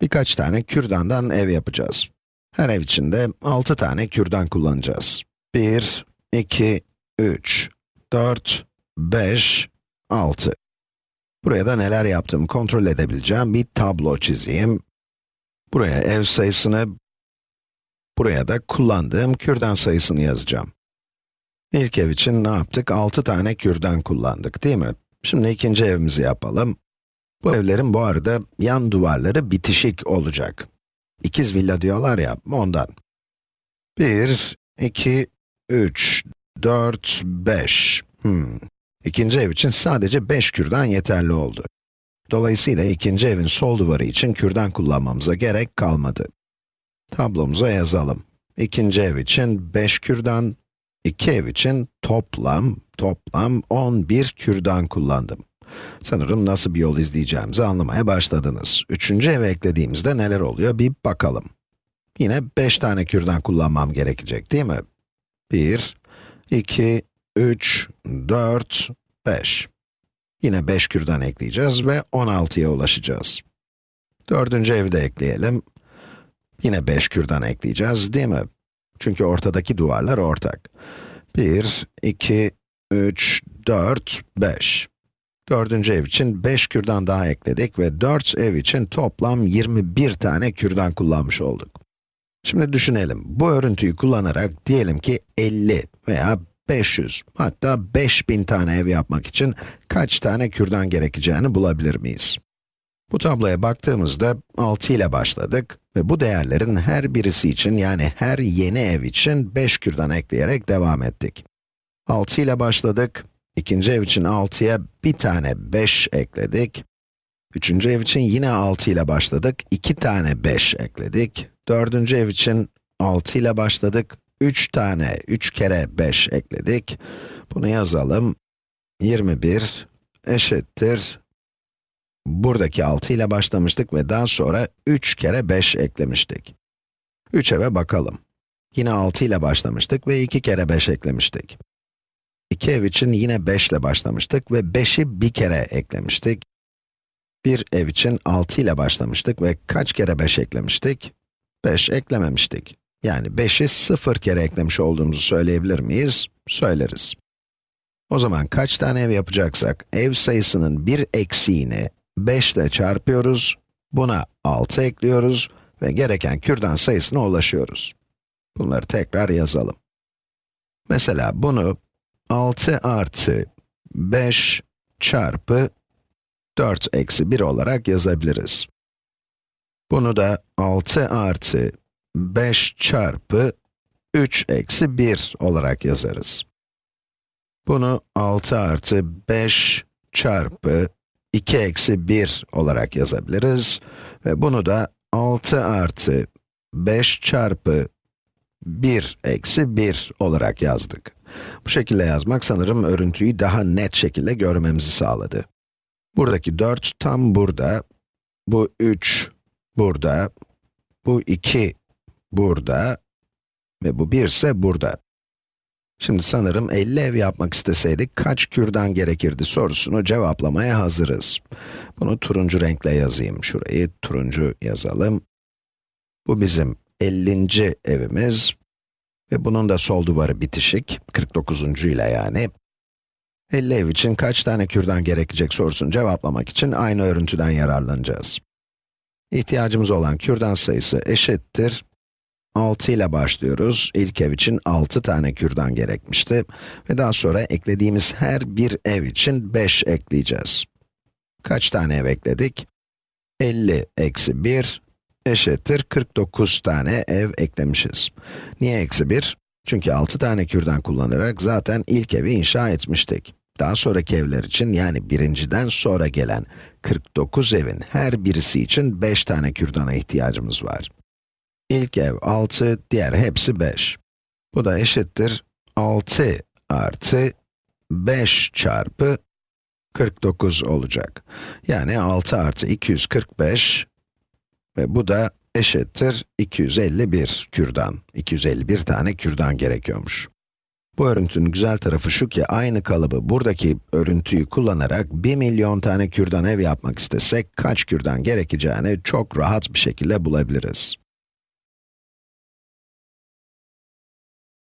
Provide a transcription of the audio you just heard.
Birkaç tane kürdandan ev yapacağız. Her ev için de 6 tane kürdan kullanacağız. 1, 2, 3, 4, 5, 6. Buraya da neler yaptığımı kontrol edebileceğim bir tablo çizeyim. Buraya ev sayısını, buraya da kullandığım kürdan sayısını yazacağım. İlk ev için ne yaptık? 6 tane kürdan kullandık, değil mi? Şimdi ikinci evimizi yapalım. Bu evlerin bu arada yan duvarları bitişik olacak. İkiz villa diyorlar ya, ondan. 1, 2, 3, 4, 5. Hmm. İkinci ev için sadece 5 kürdan yeterli oldu. Dolayısıyla ikinci evin sol duvarı için kürdan kullanmamıza gerek kalmadı. Tablomuza yazalım. İkinci ev için 5 kürdan, iki ev için toplam, toplam 11 kürdan kullandım. Sanırım nasıl bir yol izleyeceğimizi anlamaya başladınız. Üçüncü eve eklediğimizde neler oluyor bir bakalım. Yine 5 tane kürdan kullanmam gerekecek değil mi? 1, 2, 3, 4, 5. Yine 5 kürdan ekleyeceğiz ve 16'ya ulaşacağız. Dördüncü evi de ekleyelim. Yine 5 kürdan ekleyeceğiz değil mi? Çünkü ortadaki duvarlar ortak. 1, 2, 3, 4, 5. Dördüncü ev için 5 kürdan daha ekledik ve 4 ev için toplam 21 tane kürdan kullanmış olduk. Şimdi düşünelim, bu örüntüyü kullanarak diyelim ki 50 veya 500, hatta 5000 tane ev yapmak için kaç tane kürdan gerekeceğini bulabilir miyiz? Bu tabloya baktığımızda 6 ile başladık ve bu değerlerin her birisi için yani her yeni ev için 5 kürdan ekleyerek devam ettik. 6 ile başladık, ikinci ev için 6'ya bir tane 5 ekledik. Üçüncü ev için yine 6 ile başladık, 2 tane 5 ekledik. Dördüncü ev için 6 ile başladık, 3 tane, 3 kere 5 ekledik. Bunu yazalım. 21 eşittir. Buradaki 6 ile başlamıştık ve daha sonra 3 kere 5 eklemiştik. 3 eve bakalım. Yine 6 ile başlamıştık ve 2 kere 5 eklemiştik. 2 ev için yine 5 ile başlamıştık ve 5'i bir kere eklemiştik. Bir ev için 6 ile başlamıştık ve kaç kere 5 eklemiştik? 5 eklememiştik. Yani 5'i 0 kere eklemiş olduğumuzu söyleyebilir miyiz? Söyleriz. O zaman kaç tane ev yapacaksak, ev sayısının bir eksiğini 5 ile çarpıyoruz, buna 6 ekliyoruz ve gereken kürdan sayısına ulaşıyoruz. Bunları tekrar yazalım. Mesela bunu 6 artı 5 çarpı 4 eksi 1 olarak yazabiliriz. Bunu da 6 artı 5 çarpı 3 eksi 1 olarak yazarız. Bunu 6 artı 5 çarpı 2 eksi 1 olarak yazabiliriz. Ve bunu da 6 artı 5 çarpı 1 eksi 1 olarak yazdık. Bu şekilde yazmak sanırım örüntüyü daha net şekilde görmemizi sağladı. Buradaki 4 tam burada, bu 3 burada, bu 2 burada ve bu 1 ise burada. Şimdi sanırım 50 ev yapmak isteseydik kaç kürdan gerekirdi sorusunu cevaplamaya hazırız. Bunu turuncu renkle yazayım. Şurayı turuncu yazalım. Bu bizim 50. evimiz. Ve bunun da sol duvarı bitişik, 49. ile yani. 50 ev için kaç tane kürdan gerekecek sorusunu cevaplamak için aynı örüntüden yararlanacağız. İhtiyacımız olan kürdan sayısı eşittir 6 ile başlıyoruz. İlk ev için 6 tane kürdan gerekmişti. Ve daha sonra eklediğimiz her bir ev için 5 ekleyeceğiz. Kaç tane ev ekledik? 50 eksi 1 eşittir 49 tane ev eklemişiz. Niye eksi 1? Çünkü 6 tane kürdan kullanarak zaten ilk evi inşa etmiştik. Daha sonraki evler için yani birinciden sonra gelen 49 evin her birisi için 5 tane kürdana ihtiyacımız var. İlk ev 6, diğer hepsi 5. Bu da eşittir 6 artı 5 çarpı 49 olacak. Yani 6 artı 245 ve bu da eşittir 251 kürdan. 251 tane kürdan gerekiyormuş. Bu örüntünün güzel tarafı şu ki, aynı kalıbı, buradaki örüntüyü kullanarak 1 milyon tane kürdan ev yapmak istesek, kaç kürdan gerekeceğini çok rahat bir şekilde bulabiliriz.